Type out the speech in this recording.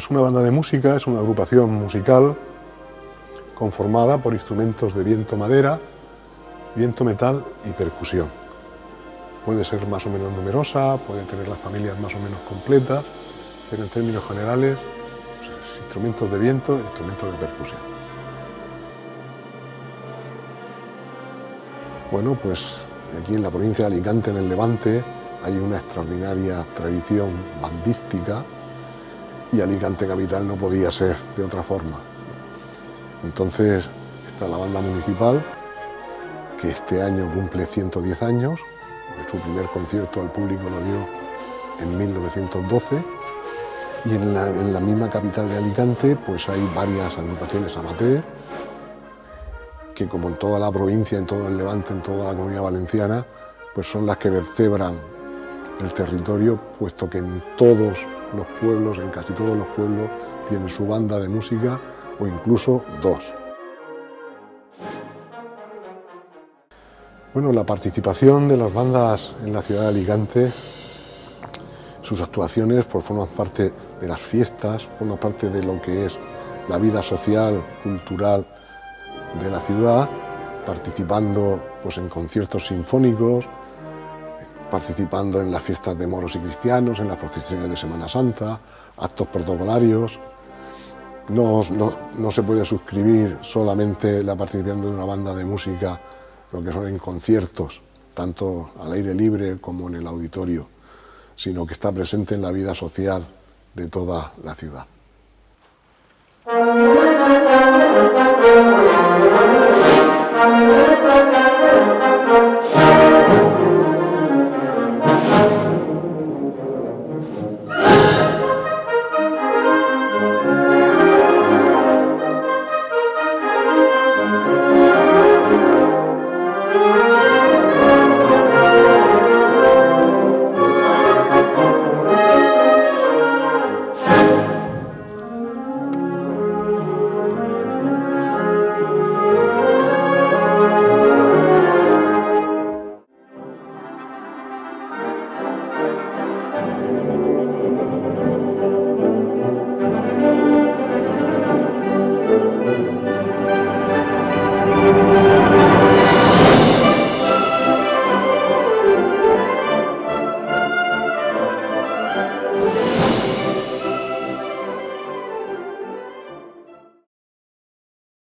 Pues una banda de música es una agrupación musical conformada por instrumentos de viento madera, viento metal y percusión. Puede ser más o menos numerosa, puede tener las familias más o menos completas, pero en términos generales, pues, instrumentos de viento instrumentos de percusión. Bueno, pues aquí en la provincia de Alicante, en el Levante, hay una extraordinaria tradición bandística y Alicante Capital no podía ser de otra forma. Entonces está la banda municipal, que este año cumple 110 años, su primer concierto al público lo dio en 1912, y en la, misma capital de Alicante pues hay varias agrupaciones amateur, que como en toda la provincia, en todo el Levante, en toda la comunidad valenciana, pues son las que vertebran el territorio, puesto que en todos los pueblos, en casi todos los pueblos, tienen su banda de música o incluso dos. Bueno, la participación de las bandas en la ciudad de Alicante, sus actuaciones pues, forman parte de las fiestas, forman parte de lo que es la vida social, cultural de la ciudad, participando pues, en conciertos sinfónicos, participando en las fiestas de moros y cristianos, en las procesiones de Semana Santa, actos protocolarios. No, no, se puede suscribir solamente la participación de una banda de música, lo que son en conciertos, tanto al aire libre como en el auditorio, sino que está presente en la vida social de toda la ciudad.